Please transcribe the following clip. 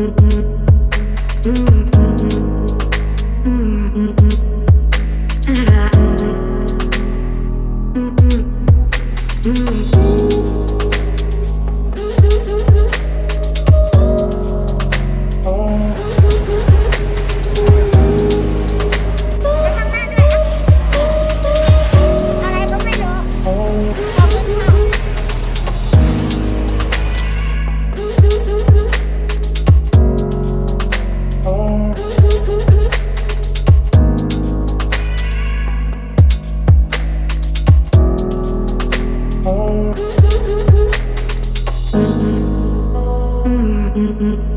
Mm-hmm. Mm-hmm.